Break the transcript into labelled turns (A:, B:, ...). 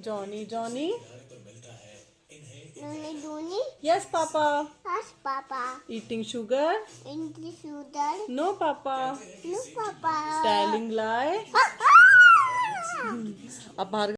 A: Johnny Johnny.
B: Johnny.
A: Yes papa.
B: Yes papa.
A: Eating sugar
B: eating sugar
A: no papa.
B: No papa. Telling
A: lie अब बाहर